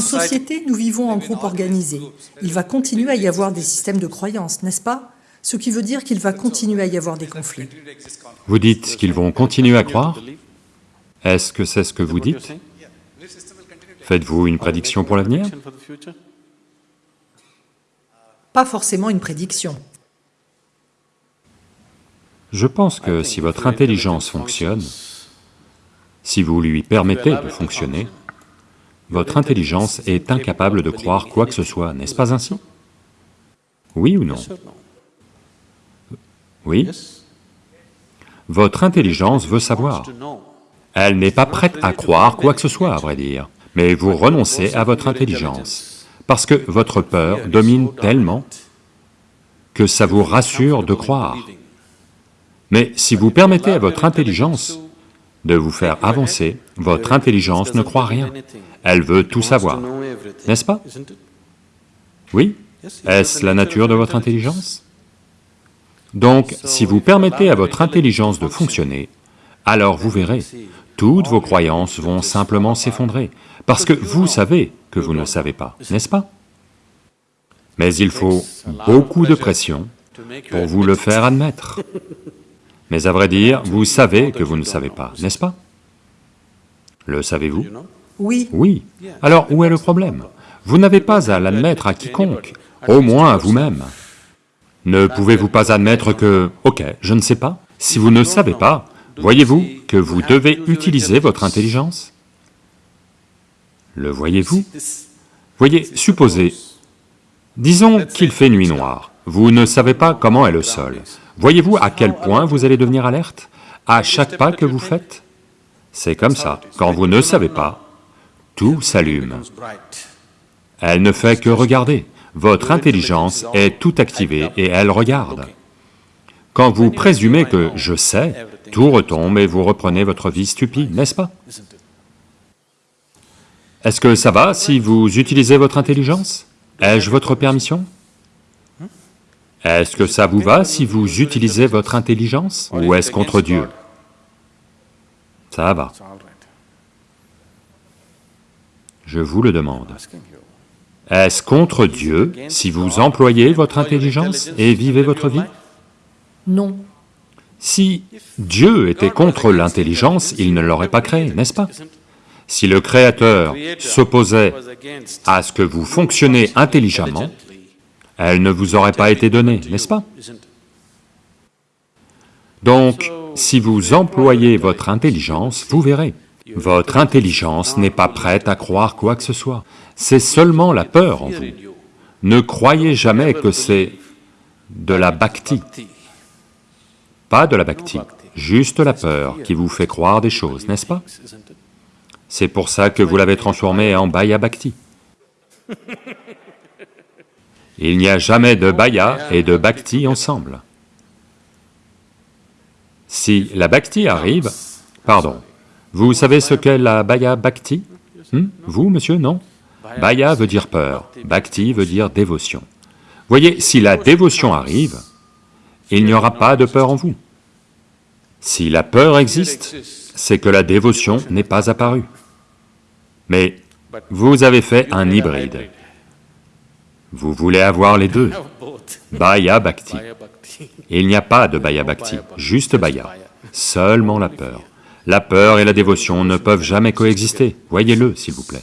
En société, nous vivons en groupe organisé. Il va continuer à y avoir des systèmes de croyances, n'est-ce pas? Ce qui veut dire qu'il va continuer à y avoir des conflits. Vous dites qu'ils vont continuer à croire. Est-ce que c'est ce que vous dites? Faites-vous une prédiction pour l'avenir? Pas forcément une prédiction. Je pense que si votre intelligence fonctionne, si vous lui permettez de fonctionner, votre intelligence est incapable de croire quoi que ce soit, n'est-ce pas ainsi? Oui ou non? Oui? Votre intelligence veut savoir. Elle n'est pas prête à croire quoi que ce soit, à vrai dire, mais vous renoncez à votre intelligence, parce que votre peur domine tellement que ça vous rassure de croire. Mais si vous permettez à votre intelligence de vous faire avancer, votre intelligence ne croit rien, elle veut tout savoir, n'est-ce pas? Oui. Est-ce la nature de votre intelligence? Donc, si vous permettez à votre intelligence de fonctionner, alors vous verrez, toutes vos croyances vont simplement s'effondrer, parce que vous savez que vous ne savez pas, n'est-ce pas? Mais il faut beaucoup de pression pour vous le faire admettre. Mais à vrai dire, vous savez que vous ne savez pas, n'est-ce pas? Le savez-vous? Oui. Oui. Alors où est le problème? Vous n'avez pas à l'admettre à quiconque, au moins à vous-même. Ne pouvez-vous pas admettre que, ok, je ne sais pas. Si vous ne savez pas, voyez-vous que vous devez utiliser votre intelligence? Le voyez-vous? Voyez, supposez, disons qu'il fait nuit noire, vous ne savez pas comment est le sol, Voyez-vous à quel point vous allez devenir alerte? À chaque pas que vous faites? C'est comme ça, quand vous ne savez pas, tout s'allume. Elle ne fait que regarder, votre intelligence est tout activée et elle regarde. Quand vous présumez que « je sais », tout retombe et vous reprenez votre vie stupide, n'est-ce pas? Est-ce que ça va si vous utilisez votre intelligence? Ai-je votre permission? Est-ce que ça vous va si vous utilisez votre intelligence ou est-ce contre Dieu? Ça va. Je vous le demande. Est-ce contre Dieu si vous employez votre intelligence et vivez votre vie? Non. Si Dieu était contre l'intelligence, il ne l'aurait pas créé, n'est-ce pas? Si le Créateur s'opposait à ce que vous fonctionnez intelligemment, elle ne vous aurait pas été donnée, n'est-ce pas? Donc, si vous employez votre intelligence, vous verrez, votre intelligence n'est pas prête à croire quoi que ce soit, c'est seulement la peur en vous. Ne croyez jamais que c'est de la bhakti, pas de la bhakti, juste la peur qui vous fait croire des choses, n'est-ce pas? C'est pour ça que vous l'avez transformé en bhaya bhakti. Il n'y a jamais de bhaya et de bhakti ensemble. Si la bhakti arrive, pardon, vous savez ce qu'est la bhaya bhakti hmm? Vous, monsieur, non? Bhaya veut dire peur, bhakti veut dire dévotion. Voyez, si la dévotion arrive, il n'y aura pas de peur en vous. Si la peur existe, c'est que la dévotion n'est pas apparue. Mais vous avez fait un hybride. Vous voulez avoir les deux, Bhaya Bhakti. Il n'y a pas de Bhaya Bhakti, juste Bhaya, seulement la peur. La peur et la dévotion ne peuvent jamais coexister, voyez-le s'il vous plaît.